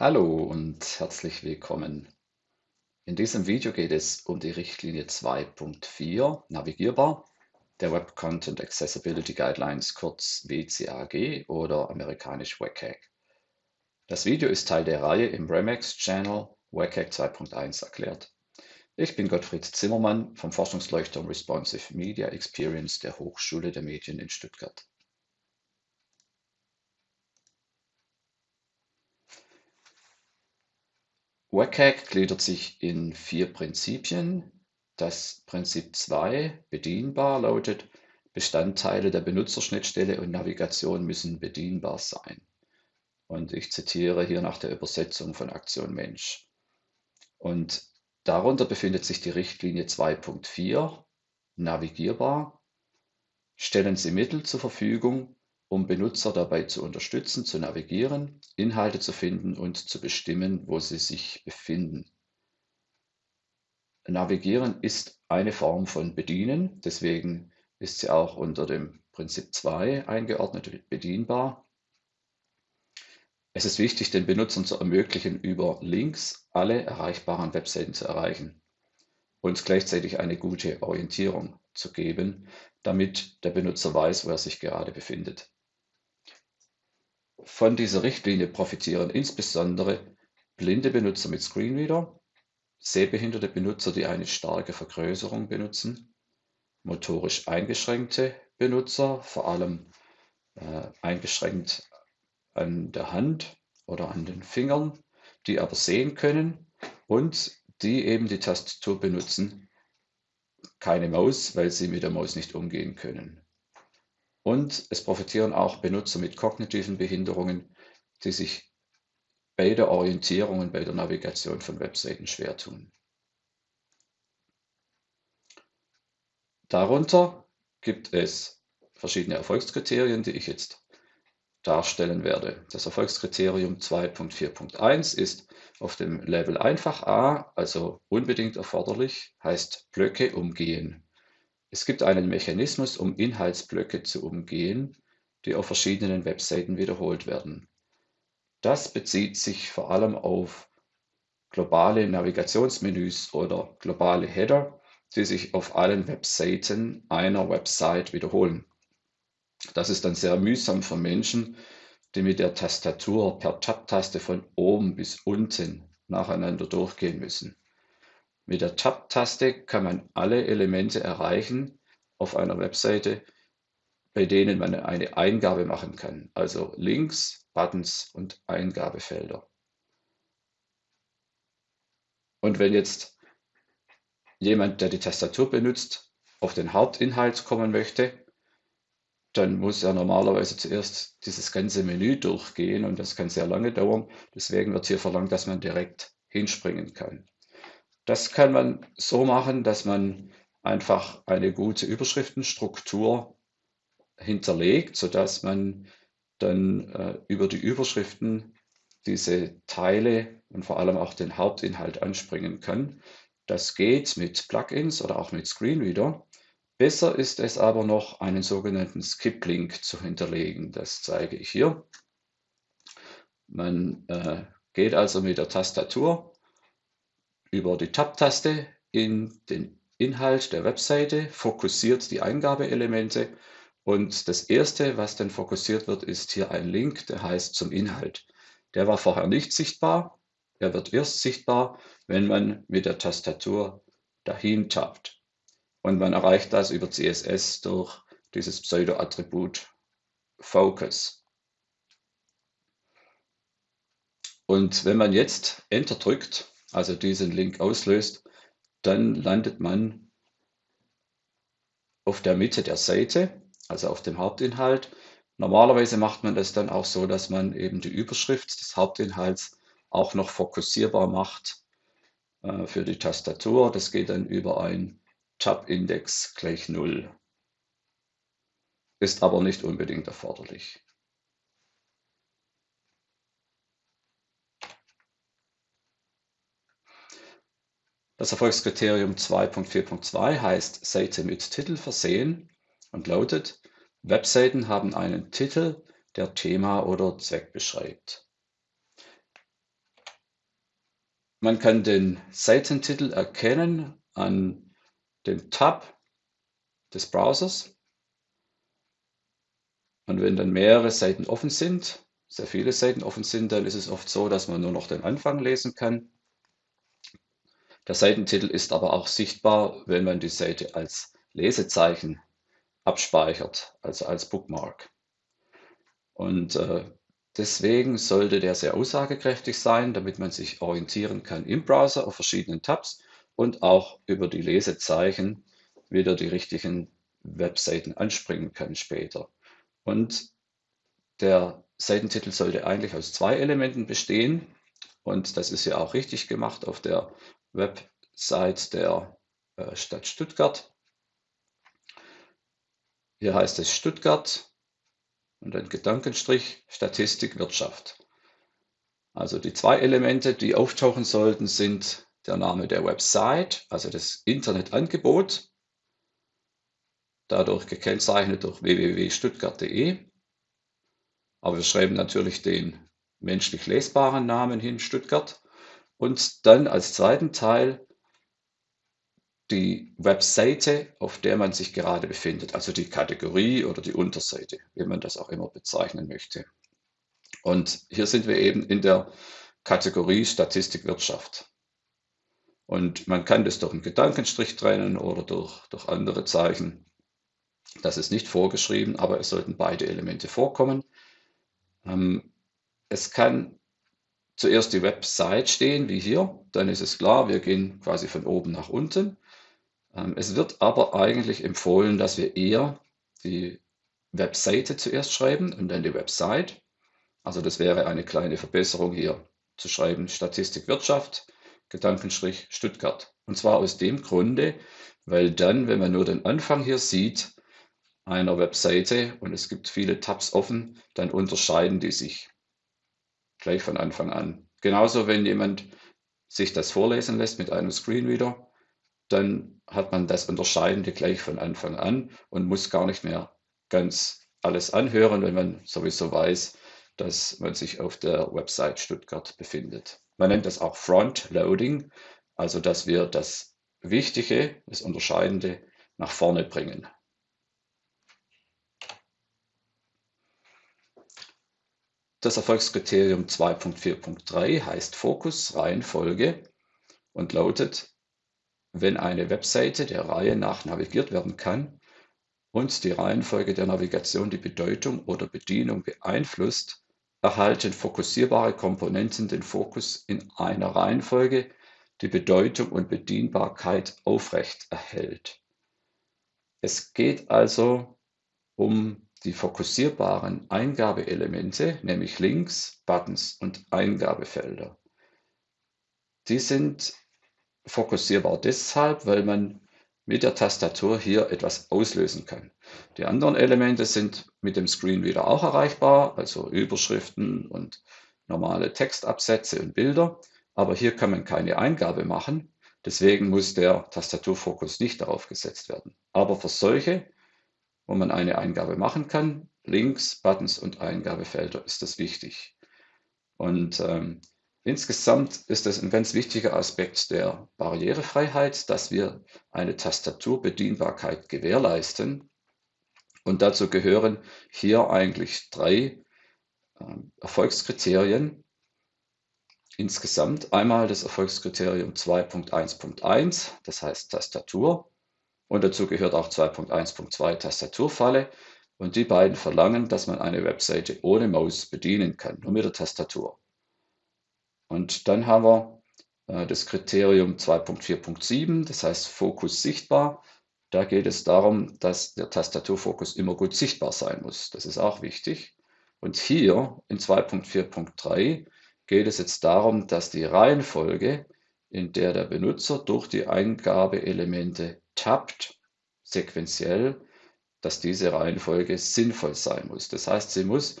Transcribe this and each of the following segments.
Hallo und herzlich willkommen. In diesem Video geht es um die Richtlinie 2.4 Navigierbar der Web Content Accessibility Guidelines, kurz WCAG oder amerikanisch WCAG. Das Video ist Teil der Reihe im Remax Channel WCAG 2.1 erklärt. Ich bin Gottfried Zimmermann vom Forschungsleuchtturm Responsive Media Experience der Hochschule der Medien in Stuttgart. WCAG gliedert sich in vier Prinzipien. Das Prinzip 2, bedienbar, lautet, Bestandteile der Benutzerschnittstelle und Navigation müssen bedienbar sein. Und ich zitiere hier nach der Übersetzung von Aktion Mensch. Und darunter befindet sich die Richtlinie 2.4, navigierbar. Stellen Sie Mittel zur Verfügung, um Benutzer dabei zu unterstützen, zu navigieren, Inhalte zu finden und zu bestimmen, wo sie sich befinden. Navigieren ist eine Form von Bedienen, deswegen ist sie auch unter dem Prinzip 2 eingeordnet, bedienbar. Es ist wichtig, den Benutzern zu ermöglichen, über Links alle erreichbaren Webseiten zu erreichen und gleichzeitig eine gute Orientierung zu geben, damit der Benutzer weiß, wo er sich gerade befindet. Von dieser Richtlinie profitieren insbesondere blinde Benutzer mit Screenreader, sehbehinderte Benutzer, die eine starke Vergrößerung benutzen, motorisch eingeschränkte Benutzer, vor allem äh, eingeschränkt an der Hand oder an den Fingern, die aber sehen können und die eben die Tastatur benutzen, keine Maus, weil sie mit der Maus nicht umgehen können. Und es profitieren auch Benutzer mit kognitiven Behinderungen, die sich bei der Orientierung und bei der Navigation von Webseiten schwer tun. Darunter gibt es verschiedene Erfolgskriterien, die ich jetzt darstellen werde. Das Erfolgskriterium 2.4.1 ist auf dem Level einfach A, also unbedingt erforderlich, heißt Blöcke umgehen. Es gibt einen Mechanismus, um Inhaltsblöcke zu umgehen, die auf verschiedenen Webseiten wiederholt werden. Das bezieht sich vor allem auf globale Navigationsmenüs oder globale Header, die sich auf allen Webseiten einer Website wiederholen. Das ist dann sehr mühsam für Menschen, die mit der Tastatur per Tab-Taste von oben bis unten nacheinander durchgehen müssen. Mit der Tab-Taste kann man alle Elemente erreichen auf einer Webseite, bei denen man eine Eingabe machen kann, also Links, Buttons und Eingabefelder. Und wenn jetzt jemand, der die Tastatur benutzt, auf den Hauptinhalt kommen möchte, dann muss er normalerweise zuerst dieses ganze Menü durchgehen und das kann sehr lange dauern. Deswegen wird hier verlangt, dass man direkt hinspringen kann. Das kann man so machen, dass man einfach eine gute Überschriftenstruktur hinterlegt, sodass man dann äh, über die Überschriften diese Teile und vor allem auch den Hauptinhalt anspringen kann. Das geht mit Plugins oder auch mit Screenreader. Besser ist es aber noch, einen sogenannten Skip-Link zu hinterlegen. Das zeige ich hier. Man äh, geht also mit der Tastatur über die Tab-Taste in den Inhalt der Webseite, fokussiert die Eingabeelemente und das erste, was dann fokussiert wird, ist hier ein Link, der heißt zum Inhalt. Der war vorher nicht sichtbar. Er wird erst sichtbar, wenn man mit der Tastatur dahin tappt. Und man erreicht das über CSS durch dieses Pseudo-Attribut Focus. Und wenn man jetzt Enter drückt, also diesen Link auslöst, dann landet man auf der Mitte der Seite, also auf dem Hauptinhalt. Normalerweise macht man das dann auch so, dass man eben die Überschrift des Hauptinhalts auch noch fokussierbar macht äh, für die Tastatur. Das geht dann über ein Tab-Index gleich 0. Ist aber nicht unbedingt erforderlich. Das Erfolgskriterium 2.4.2 heißt Seite mit Titel versehen und lautet, Webseiten haben einen Titel, der Thema oder Zweck beschreibt. man kann den Seitentitel erkennen an dem Tab des Browsers. Und wenn dann mehrere Seiten offen sind, sehr viele Seiten offen sind, dann ist es oft so, dass man nur noch den Anfang lesen kann. Der Seitentitel ist aber auch sichtbar, wenn man die Seite als Lesezeichen abspeichert, also als Bookmark. Und äh, deswegen sollte der sehr aussagekräftig sein, damit man sich orientieren kann im Browser auf verschiedenen Tabs und auch über die Lesezeichen wieder die richtigen Webseiten anspringen kann später. Und der Seitentitel sollte eigentlich aus zwei Elementen bestehen. Und das ist ja auch richtig gemacht auf der Website der äh, Stadt Stuttgart. Hier heißt es Stuttgart und ein Gedankenstrich Statistik Wirtschaft. Also die zwei Elemente, die auftauchen sollten, sind der Name der Website, also das Internetangebot, dadurch gekennzeichnet durch www.stuttgart.de. Aber wir schreiben natürlich den menschlich lesbaren Namen hin, Stuttgart. Und dann als zweiten Teil die Webseite, auf der man sich gerade befindet, also die Kategorie oder die Unterseite, wie man das auch immer bezeichnen möchte. Und hier sind wir eben in der Kategorie Statistik Wirtschaft. Und man kann das durch einen Gedankenstrich trennen oder durch, durch andere Zeichen. Das ist nicht vorgeschrieben, aber es sollten beide Elemente vorkommen. Ähm, es kann zuerst die Website stehen, wie hier. Dann ist es klar, wir gehen quasi von oben nach unten. Ähm, es wird aber eigentlich empfohlen, dass wir eher die Webseite zuerst schreiben und dann die Website. Also das wäre eine kleine Verbesserung hier zu schreiben Statistik Wirtschaft, Gedankenstrich Stuttgart. Und zwar aus dem Grunde, weil dann, wenn man nur den Anfang hier sieht einer Webseite und es gibt viele Tabs offen, dann unterscheiden die sich gleich von Anfang an. Genauso, wenn jemand sich das vorlesen lässt mit einem Screenreader, dann hat man das Unterscheidende gleich von Anfang an und muss gar nicht mehr ganz alles anhören, wenn man sowieso weiß, dass man sich auf der Website Stuttgart befindet. Man nennt das auch Front-Loading, also dass wir das Wichtige, das Unterscheidende nach vorne bringen. Das Erfolgskriterium 2.4.3 heißt Fokus, Reihenfolge und lautet wenn eine Webseite der Reihe nach navigiert werden kann und die Reihenfolge der Navigation die Bedeutung oder Bedienung beeinflusst, erhalten fokussierbare Komponenten den Fokus in einer Reihenfolge, die Bedeutung und Bedienbarkeit aufrecht erhält. Es geht also um die fokussierbaren Eingabeelemente, nämlich Links, Buttons und Eingabefelder. Die sind fokussierbar deshalb, weil man mit der Tastatur hier etwas auslösen kann. Die anderen Elemente sind mit dem Screenreader auch erreichbar, also Überschriften und normale Textabsätze und Bilder, aber hier kann man keine Eingabe machen. Deswegen muss der Tastaturfokus nicht darauf gesetzt werden. Aber für solche, wo man eine Eingabe machen kann, Links, Buttons und Eingabefelder ist das wichtig. Und ähm, Insgesamt ist es ein ganz wichtiger Aspekt der Barrierefreiheit, dass wir eine Tastaturbedienbarkeit gewährleisten. Und dazu gehören hier eigentlich drei ähm, Erfolgskriterien insgesamt. Einmal das Erfolgskriterium 2.1.1, das heißt Tastatur. Und dazu gehört auch 2.1.2 Tastaturfalle. Und die beiden verlangen, dass man eine Webseite ohne Maus bedienen kann, nur mit der Tastatur. Und dann haben wir äh, das Kriterium 2.4.7, das heißt Fokus sichtbar. Da geht es darum, dass der Tastaturfokus immer gut sichtbar sein muss. Das ist auch wichtig. Und hier in 2.4.3 geht es jetzt darum, dass die Reihenfolge, in der der Benutzer durch die Eingabeelemente tappt, sequenziell, dass diese Reihenfolge sinnvoll sein muss. Das heißt, sie muss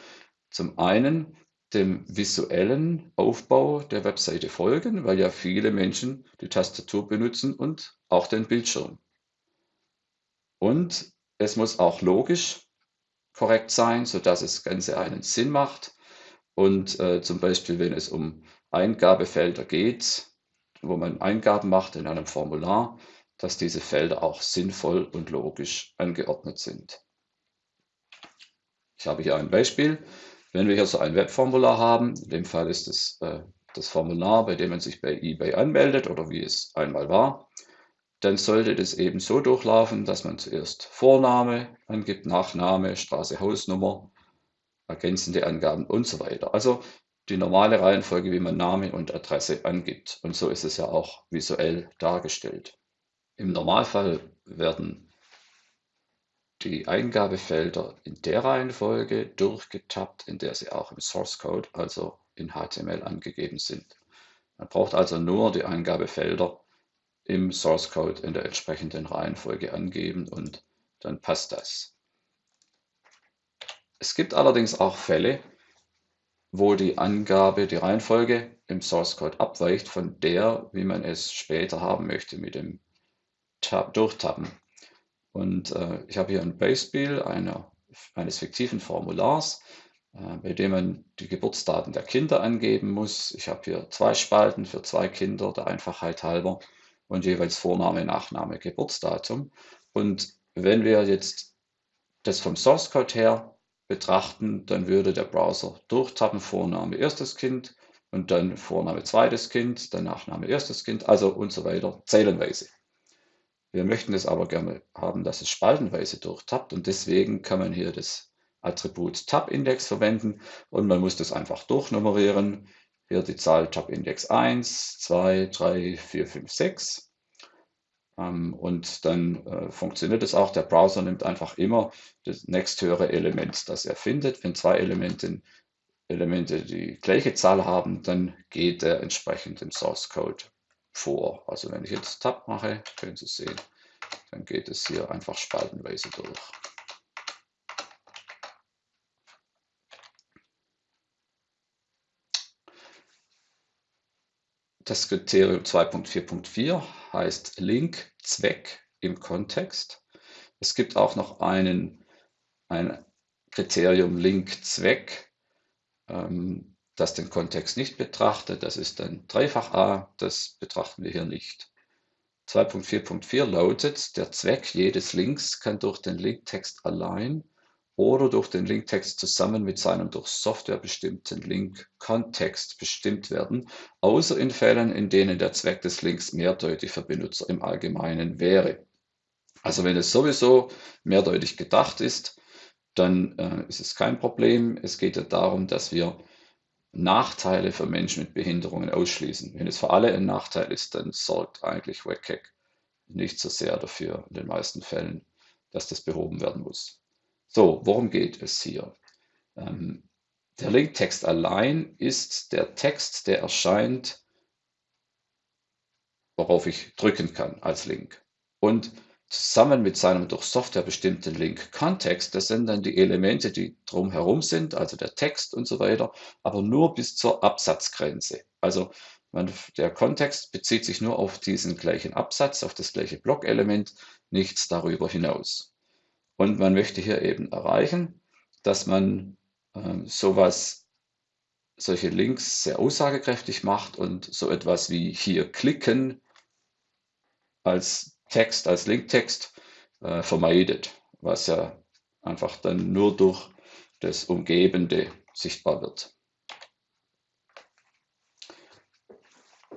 zum einen dem visuellen Aufbau der Webseite folgen, weil ja viele Menschen die Tastatur benutzen und auch den Bildschirm. Und es muss auch logisch korrekt sein, sodass das Ganze einen Sinn macht. Und äh, zum Beispiel, wenn es um Eingabefelder geht, wo man Eingaben macht in einem Formular, dass diese Felder auch sinnvoll und logisch angeordnet sind. Ich habe hier ein Beispiel. Wenn wir hier so ein Webformular haben, in dem Fall ist es äh, das Formular, bei dem man sich bei eBay anmeldet oder wie es einmal war, dann sollte das eben so durchlaufen, dass man zuerst Vorname angibt, Nachname, Straße, Hausnummer, ergänzende Angaben und so weiter. Also die normale Reihenfolge, wie man Name und Adresse angibt. Und so ist es ja auch visuell dargestellt. Im Normalfall werden die Eingabefelder in der Reihenfolge durchgetappt, in der sie auch im Source Code, also in HTML, angegeben sind. Man braucht also nur die Eingabefelder im Source Code in der entsprechenden Reihenfolge angeben und dann passt das. Es gibt allerdings auch Fälle, wo die Angabe, die Reihenfolge im Source Code abweicht von der, wie man es später haben möchte mit dem Durchtappen. Und äh, ich habe hier ein Beispiel einer, eines fiktiven Formulars, äh, bei dem man die Geburtsdaten der Kinder angeben muss. Ich habe hier zwei Spalten für zwei Kinder, der Einfachheit halber, und jeweils Vorname, Nachname, Geburtsdatum. Und wenn wir jetzt das vom Source Code her betrachten, dann würde der Browser durchtappen, Vorname erstes Kind und dann Vorname zweites Kind, dann Nachname erstes Kind, also und so weiter, zeilenweise. Wir möchten es aber gerne haben, dass es spaltenweise durchtappt und deswegen kann man hier das Attribut Tab-Index verwenden und man muss das einfach durchnummerieren. Hier die Zahl Tab-Index 1, 2, 3, 4, 5, 6. Ähm, und dann äh, funktioniert es auch. Der Browser nimmt einfach immer das nächsthöhere Element, das er findet. Wenn zwei Elemente, Elemente die gleiche Zahl haben, dann geht er entsprechend im Source Code vor. Also wenn ich jetzt Tab mache, können Sie sehen, dann geht es hier einfach spaltenweise durch. Das Kriterium 2.4.4 heißt Link Zweck im Kontext. Es gibt auch noch einen, ein Kriterium Link Zweck, ähm, das den Kontext nicht betrachtet. Das ist dann dreifach A, das betrachten wir hier nicht. 2.4.4 lautet, der Zweck jedes Links kann durch den Linktext allein oder durch den Linktext zusammen mit seinem durch Software bestimmten Link-Kontext bestimmt werden, außer in Fällen, in denen der Zweck des Links mehrdeutig für Benutzer im Allgemeinen wäre. Also wenn es sowieso mehrdeutig gedacht ist, dann äh, ist es kein Problem. Es geht ja darum, dass wir Nachteile für Menschen mit Behinderungen ausschließen. Wenn es für alle ein Nachteil ist, dann sorgt eigentlich WCAG nicht so sehr dafür in den meisten Fällen, dass das behoben werden muss. So, worum geht es hier? Ähm, der Linktext allein ist der Text, der erscheint, worauf ich drücken kann als Link. Und zusammen mit seinem durch Software bestimmten Link-Kontext, das sind dann die Elemente, die drumherum sind, also der Text und so weiter, aber nur bis zur Absatzgrenze. Also man, der Kontext bezieht sich nur auf diesen gleichen Absatz, auf das gleiche Blockelement, nichts darüber hinaus. Und man möchte hier eben erreichen, dass man äh, sowas, solche Links sehr aussagekräftig macht und so etwas wie hier klicken als Text, als Linktext äh, vermeidet, was ja einfach dann nur durch das Umgebende sichtbar wird.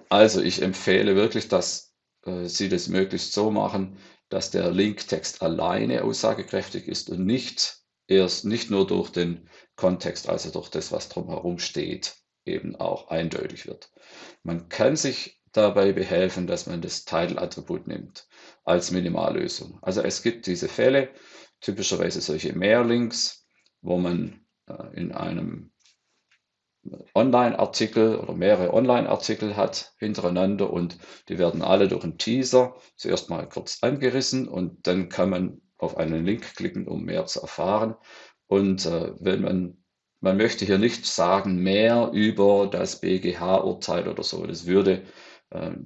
Also ich empfehle wirklich, dass äh, Sie das möglichst so machen, dass der Linktext alleine aussagekräftig ist und nicht erst nicht nur durch den Kontext, also durch das, was drumherum steht, eben auch eindeutig wird. Man kann sich dabei behelfen, dass man das Title-Attribut nimmt als Minimallösung. Also es gibt diese Fälle, typischerweise solche Mehrlinks, wo man äh, in einem Online-Artikel oder mehrere Online-Artikel hat hintereinander und die werden alle durch einen Teaser zuerst mal kurz angerissen und dann kann man auf einen Link klicken, um mehr zu erfahren. Und äh, wenn man, man möchte hier nicht sagen mehr über das BGH-Urteil oder so, das würde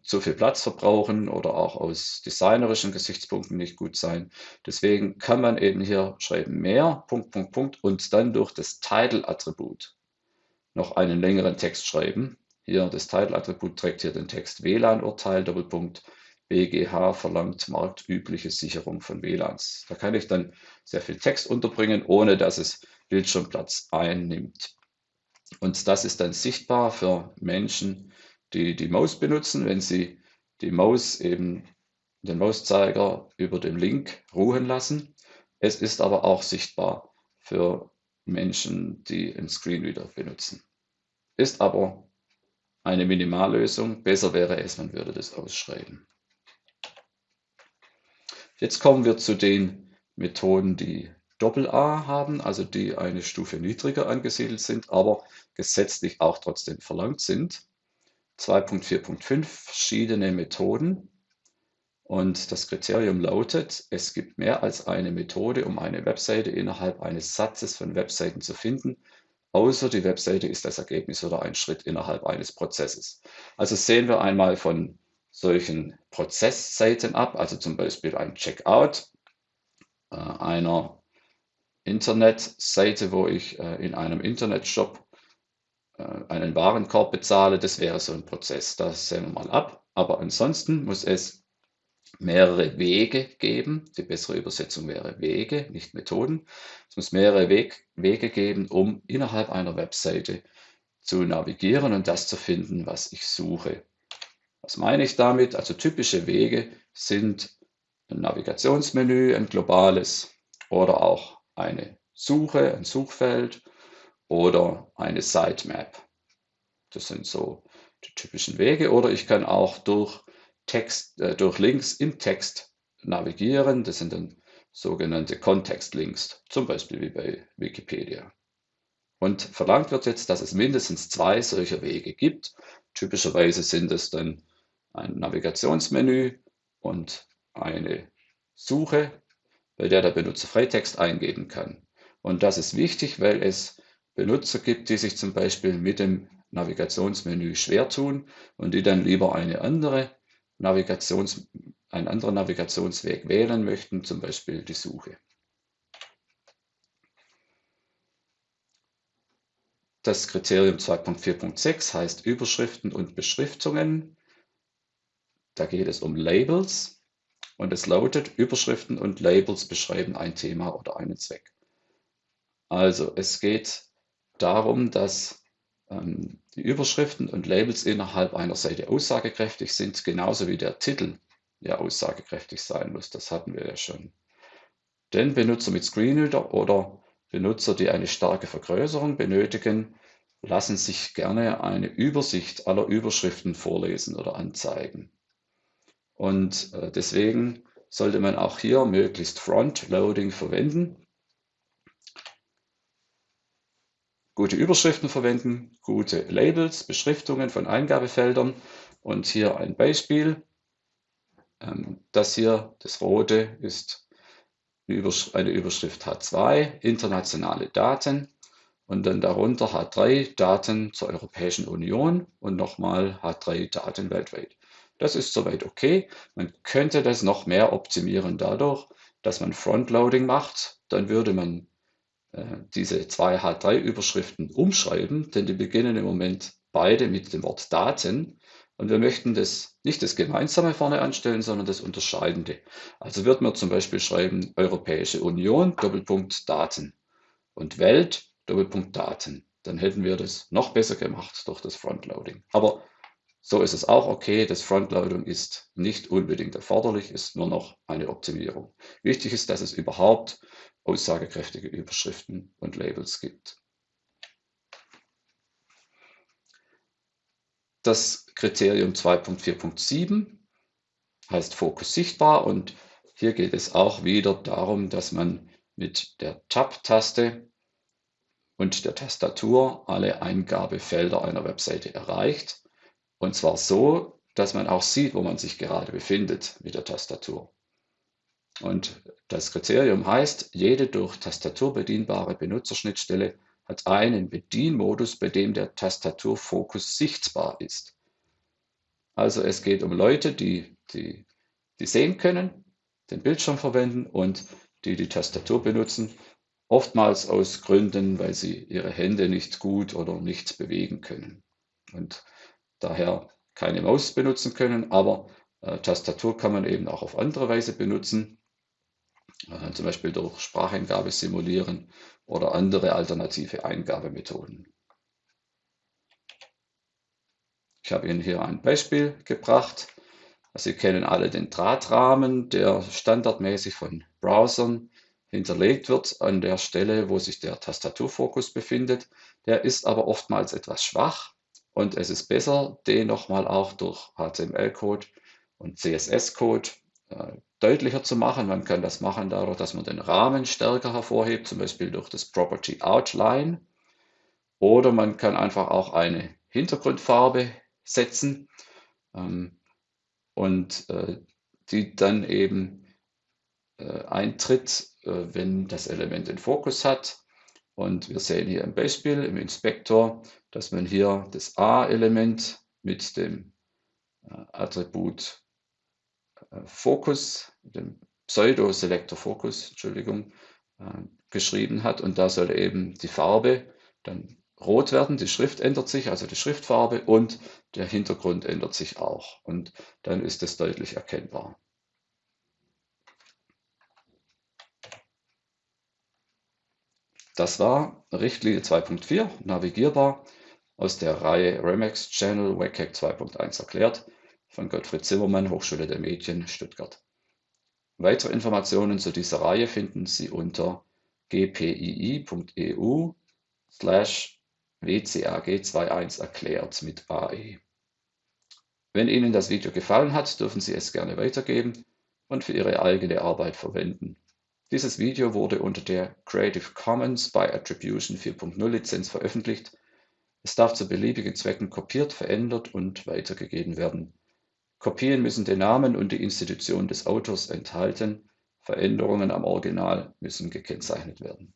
zu viel Platz verbrauchen oder auch aus designerischen Gesichtspunkten nicht gut sein. Deswegen kann man eben hier schreiben mehr, Punkt, Punkt, Punkt und dann durch das Title-Attribut noch einen längeren Text schreiben. hier das Title-Attribut trägt hier den Text WLAN-Urteil, Doppelpunkt, BGH verlangt marktübliche Sicherung von WLANs. Da kann ich dann sehr viel Text unterbringen, ohne dass es Bildschirmplatz einnimmt. Und das ist dann sichtbar für Menschen, die die Maus benutzen, wenn sie die Maus eben den Mauszeiger über dem Link ruhen lassen. Es ist aber auch sichtbar für Menschen, die einen Screenreader benutzen. Ist aber eine Minimallösung. Besser wäre es, man würde das ausschreiben. Jetzt kommen wir zu den Methoden, die Doppel-A haben, also die eine Stufe niedriger angesiedelt sind, aber gesetzlich auch trotzdem verlangt sind. 2.4.5 verschiedene Methoden. Und das Kriterium lautet, es gibt mehr als eine Methode, um eine Webseite innerhalb eines Satzes von Webseiten zu finden, außer die Webseite ist das Ergebnis oder ein Schritt innerhalb eines Prozesses. Also sehen wir einmal von solchen Prozessseiten ab, also zum Beispiel ein Checkout äh, einer Internetseite, wo ich äh, in einem Internetshop einen Warenkorb bezahle, das wäre so ein Prozess. Das sehen wir mal ab. Aber ansonsten muss es mehrere Wege geben. Die bessere Übersetzung wäre Wege, nicht Methoden. Es muss mehrere Weg, Wege geben, um innerhalb einer Webseite zu navigieren und das zu finden, was ich suche. Was meine ich damit? Also typische Wege sind ein Navigationsmenü, ein globales oder auch eine Suche, ein Suchfeld oder eine Sitemap. Das sind so die typischen Wege. Oder ich kann auch durch Text, äh, durch Links im Text navigieren. Das sind dann sogenannte Kontextlinks, zum Beispiel wie bei Wikipedia. Und verlangt wird jetzt, dass es mindestens zwei solcher Wege gibt. Typischerweise sind es dann ein Navigationsmenü und eine Suche, bei der der Benutzer Freitext eingeben kann. Und das ist wichtig, weil es Benutzer gibt, die sich zum Beispiel mit dem Navigationsmenü schwer tun und die dann lieber eine andere Navigations, einen anderen Navigationsweg wählen möchten, zum Beispiel die Suche. Das Kriterium 2.4.6 heißt Überschriften und Beschriftungen. Da geht es um Labels und es lautet, Überschriften und Labels beschreiben ein Thema oder einen Zweck. Also es geht darum, dass ähm, die Überschriften und Labels innerhalb einer Seite aussagekräftig sind, genauso wie der Titel ja aussagekräftig sein muss. Das hatten wir ja schon. Denn Benutzer mit Screenreader oder Benutzer, die eine starke Vergrößerung benötigen, lassen sich gerne eine Übersicht aller Überschriften vorlesen oder anzeigen. Und äh, deswegen sollte man auch hier möglichst Frontloading verwenden. Gute Überschriften verwenden, gute Labels, Beschriftungen von Eingabefeldern. Und hier ein Beispiel. Ähm, das hier, das rote, ist eine Überschrift H2, internationale Daten. Und dann darunter H3, Daten zur Europäischen Union und nochmal H3, Daten weltweit. Das ist soweit okay. Man könnte das noch mehr optimieren dadurch, dass man Frontloading macht. Dann würde man diese zwei H3-Überschriften umschreiben, denn die beginnen im Moment beide mit dem Wort Daten. Und wir möchten das nicht das Gemeinsame vorne anstellen, sondern das Unterscheidende. Also wird man zum Beispiel schreiben Europäische Union, Doppelpunkt Daten und Welt, Doppelpunkt Daten. Dann hätten wir das noch besser gemacht durch das Frontloading. Aber so ist es auch okay. Das Frontloading ist nicht unbedingt erforderlich, ist nur noch eine Optimierung. Wichtig ist, dass es überhaupt aussagekräftige Überschriften und Labels gibt. Das Kriterium 2.4.7 heißt Fokus sichtbar und hier geht es auch wieder darum, dass man mit der Tab-Taste und der Tastatur alle Eingabefelder einer Webseite erreicht. Und zwar so, dass man auch sieht, wo man sich gerade befindet mit der Tastatur. Und das Kriterium heißt, jede durch Tastatur bedienbare Benutzerschnittstelle hat einen Bedienmodus, bei dem der Tastaturfokus sichtbar ist. Also es geht um Leute, die, die, die sehen können, den Bildschirm verwenden und die die Tastatur benutzen, oftmals aus Gründen, weil sie ihre Hände nicht gut oder nichts bewegen können. Und daher keine Maus benutzen können, aber äh, Tastatur kann man eben auch auf andere Weise benutzen, äh, zum Beispiel durch Spracheingabe simulieren oder andere alternative Eingabemethoden. Ich habe Ihnen hier ein Beispiel gebracht. Sie kennen alle den Drahtrahmen, der standardmäßig von Browsern hinterlegt wird an der Stelle, wo sich der Tastaturfokus befindet. Der ist aber oftmals etwas schwach und es ist besser, den nochmal auch durch HTML-Code und CSS-Code äh, deutlicher zu machen. Man kann das machen dadurch, dass man den Rahmen stärker hervorhebt, zum Beispiel durch das Property Outline. Oder man kann einfach auch eine Hintergrundfarbe setzen ähm, und äh, die dann eben äh, eintritt, äh, wenn das Element den Fokus hat. Und wir sehen hier im Beispiel im Inspektor, dass man hier das A-Element mit dem äh, Attribut äh, Focus, dem Pseudo-Selector Focus, Entschuldigung, äh, geschrieben hat. Und da soll eben die Farbe dann rot werden, die Schrift ändert sich, also die Schriftfarbe und der Hintergrund ändert sich auch. Und dann ist es deutlich erkennbar. Das war Richtlinie 2.4, navigierbar, aus der Reihe Remax Channel WCAG 2.1 erklärt, von Gottfried Zimmermann, Hochschule der Medien, Stuttgart. Weitere Informationen zu dieser Reihe finden Sie unter gpii.eu slash WCAG 2.1 erklärt mit AE. Wenn Ihnen das Video gefallen hat, dürfen Sie es gerne weitergeben und für Ihre eigene Arbeit verwenden. Dieses Video wurde unter der Creative Commons by Attribution 4.0 Lizenz veröffentlicht. Es darf zu beliebigen Zwecken kopiert, verändert und weitergegeben werden. Kopien müssen den Namen und die Institution des Autors enthalten. Veränderungen am Original müssen gekennzeichnet werden